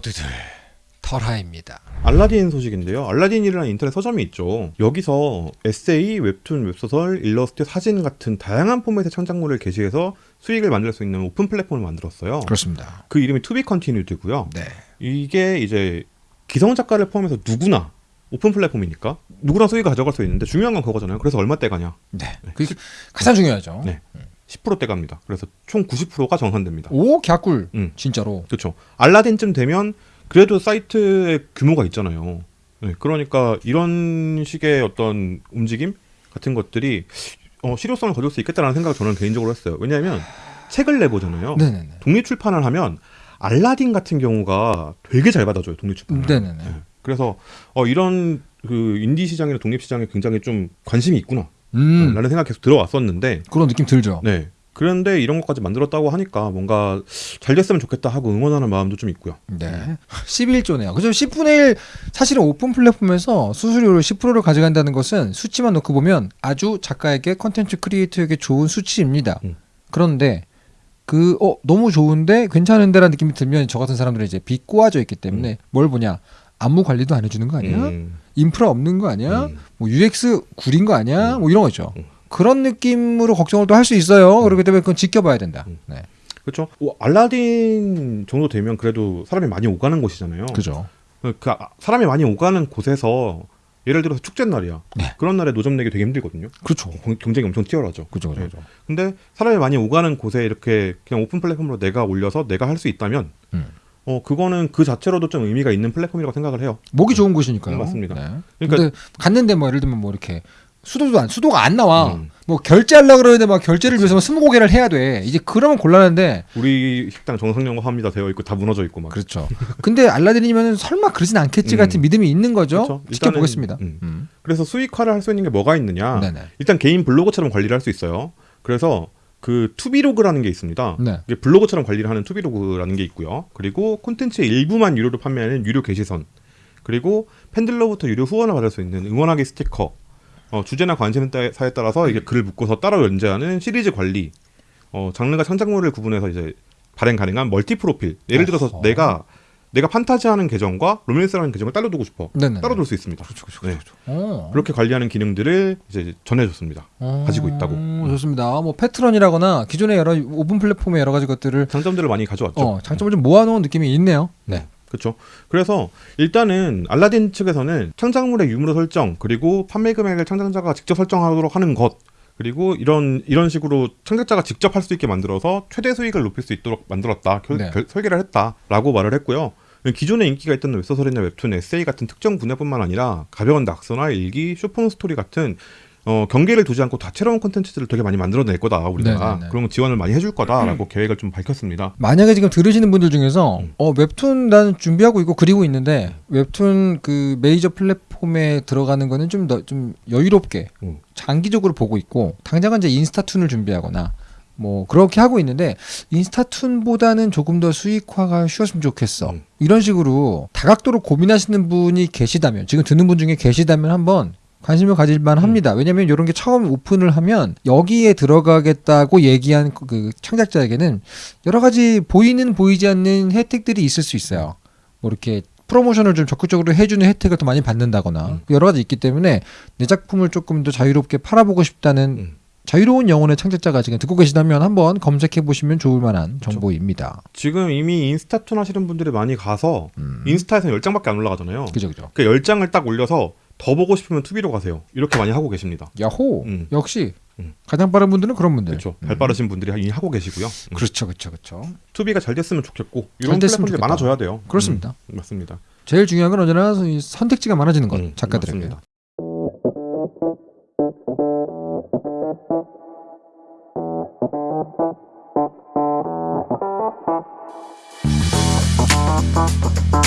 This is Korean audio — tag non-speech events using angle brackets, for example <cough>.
모두들 털하입니다. 알라딘 소식인데요. 알라딘이라는 인터넷 서점이 있죠. 여기서 에세이, 웹툰, 웹소설, 일러스트, 사진 같은 다양한 포맷의 창작물을 게시해서 수익을 만들 수 있는 오픈 플랫폼을 만들었어요. 그렇습니다. 그 이름이 To Be Continued고요. 네. 이게 이제 기성 작가를 포함해서 누구나 오픈 플랫폼이니까 누구나 수익을 가져갈 수 있는데 중요한 건 그거잖아요. 그래서 얼마 떼 가냐? 네. 그게 가장 중요하죠. 네. 10% 떼 갑니다. 그래서 총 90%가 정산됩니다. 오, 개꿀. 음. 진짜로. 그렇죠. 알라딘쯤 되면 그래도 사이트의 규모가 있잖아요. 네, 그러니까 이런 식의 어떤 움직임 같은 것들이 어, 실효성을 거둘 수 있겠다라는 생각을 저는 개인적으로 했어요. 왜냐하면 책을 내보잖아요. 네네네. 독립 출판을 하면 알라딘 같은 경우가 되게 잘 받아줘요. 독립 출판. 네네네. 네. 그래서 어, 이런 그 인디 시장이나 독립 시장에 굉장히 좀 관심이 있구나. 음. 라는 생각이 계속 들어왔었는데 그런 느낌 들죠. 네. 그런데 이런 것까지 만들었다고 하니까 뭔가 잘 됐으면 좋겠다 하고 응원하는 마음도 좀 있고요. 네. <laughs> 11조네요. 그죠? 10분의 1 사실은 오픈 플랫폼에서 수수료를 10%를 가져간다는 것은 수치만 놓고 보면 아주 작가에게 컨텐츠 크리에이터에게 좋은 수치입니다. 음. 그런데 그 어 너무 좋은데 괜찮은데라는 느낌이 들면 저 같은 사람들은 이제 빚 꼬아져 있기 때문에 뭘 보냐? 안무 관리도 안 해주는 거 아니야? 음, 인프라 없는 거 아니야? 음. 뭐 UX 구린 거 아니야? 음. 뭐 이런 거죠. 음. 그런 느낌으로 걱정을 또 할 수 있어요. 그렇기 때문에 그건 지켜봐야 된다. 음. 네, 그렇죠. 오, 알라딘 정도 되면 그래도 사람이 많이 오가는 곳이잖아요. 그죠. 그 아- 사람이 많이 오가는 곳에서 예를 들어서 축제 날이야. 네. 그런 날에 노점 내기 되게 힘들거든요. 그렇죠. 경- 경쟁이 엄청 치열하죠. 그죠, 그죠, 네. 근데 사람이 많이 오가는 곳에 이렇게 그냥 오픈 플랫폼으로 내가 올려서 내가 할 수 있다면 음. 어 그거는 그 자체로도 좀 의미가 있는 플랫폼이라고 생각을 해요. 목이 좋은 곳이니까요. 음, 맞습니다. 네. 그러니까- 갔는데 뭐 예를 들면 뭐 이렇게 수도도 안 수도가 안 나와. 음. 뭐 결제하려 그러는데 막 결제를 위해서 막 스무 고개를 해야 돼. 이제 그러면 곤란한데. 우리 식당 정상영업합니다 되어 있고 다 무너져 있고 막. 그렇죠. 근데 알라딘이면 설마 그러진 않겠지 음. 같은 믿음이 있는 거죠. 그렇죠. 지켜보겠습니다. 일단은, 음. 음. 그래서 수익화를 할 수 있는 게 뭐가 있느냐? 네네. 일단 개인 블로그처럼 관리를 할 수 있어요. 그래서 그 투비로그라는 게 있습니다. 네. 이게 블로그처럼 관리를 하는 투비로그라는 게 있고요. 그리고 콘텐츠의 일부만 유료로 판매하는 유료 게시선. 그리고 팬들로부터 유료 후원을 받을 수 있는 응원하기 스티커. 어, 주제나 관심사에 따라서 이게 글을 묶어서 따로 연재하는 시리즈 관리. 어, 장르가 창작물을 구분해서 이제 발행 가능한 멀티 프로필. 예를 들어서 어허. 내가 내가 판타지하는 계정과 로맨스 하는 계정을 따로 두고 싶어. 네네. 따로 둘 수 있습니다. 그렇죠, 그렇죠, 네. 그렇죠. 어. 그렇게 관리하는 기능들을 이제 전해줬습니다. 어, 가지고 있다고. 좋습니다. 뭐 Patreon이라거나 기존의 여러 오픈 플랫폼의 여러 가지 것들을 장점들을 많이 가져왔죠. 어, 장점을 좀 모아놓은 느낌이 있네요. 네. 그렇죠. 그래서 일단은 알라딘 측에서는 창작물의 유무로 설정 그리고 판매 금액을 창작자가 직접 설정하도록 하는 것 그리고 이런 이런 식으로 창작자가 직접 할 수 있게 만들어서 최대 수익을 높일 수 있도록 만들었다 결, 네. 결- 설계를 했다라고 말을 했고요. 기존에 인기가 있던 웹소설이나 웹툰, 에세이 같은 특정 분야뿐만 아니라 가벼운 낙서나 일기, 숏폼 스토리 같은 어, 경계를 두지 않고 다채로운 콘텐츠들을 되게 많이 만들어낼 거다 우리가 네네네. 그런 지원을 많이 해줄 거다라고 계획을 좀 밝혔습니다. 만약에 지금 들으시는 분들 중에서 음. 어 웹툰 나는 준비하고 있고 그리고 있는데 웹툰 그 메이저 플랫폼에 들어가는 거는 좀 더 좀 여유롭게 음. 장기적으로 보고 있고 당장은 이제 인스타툰을 준비하거나 뭐 그렇게 하고 있는데 인스타툰보다는 조금 더 수익화가 쉬웠으면 좋겠어 음. 이런 식으로 다각도로 고민하시는 분이 계시다면 지금 듣는 분 중에 계시다면 한번 관심을 가질만 음. 합니다. 왜냐하면 이런 게 처음 오픈을 하면 여기에 들어가겠다고 얘기한 그- 그 창작자에게는 여러 가지 보이는 보이지 않는 혜택들이 있을 수 있어요. 뭐 이렇게 프로모션을 좀 적극적으로 해주는 혜택을 더 많이 받는다거나 음. 여러 가지 있기 때문에 내 작품을 조금 더 자유롭게 팔아보고 싶다는 음. 자유로운 영혼의 창작자가 지금 듣고 계시다면 한번 검색해 보시면 좋을 만한 정보입니다. 지금 이미 인스타툰 하시는 분들이 많이 가서 음. 인스타에서는 10장밖에 안 올라가잖아요. 그죠 그죠. 그 10장을 딱 올려서 더 보고 싶으면 투비로 가세요. 이렇게 많이 하고 계십니다. 야호 음. 역시 음. 가장 빠른 분들은 그런 분들. 그렇죠. 음. 발 빠르신 분들이 이미 하고 계시고요. 음. 그렇죠 그렇죠 그렇죠. 투비가 잘 됐으면 좋겠고 잘 이런 플랫폼들이 좋겠다. 많아져야 돼요. 그렇습니다. 음, 맞습니다. 제일 중요한 건 언제나 이 선택지가 많아지는 것 음, 작가들에게. 맞습니다. Thank you.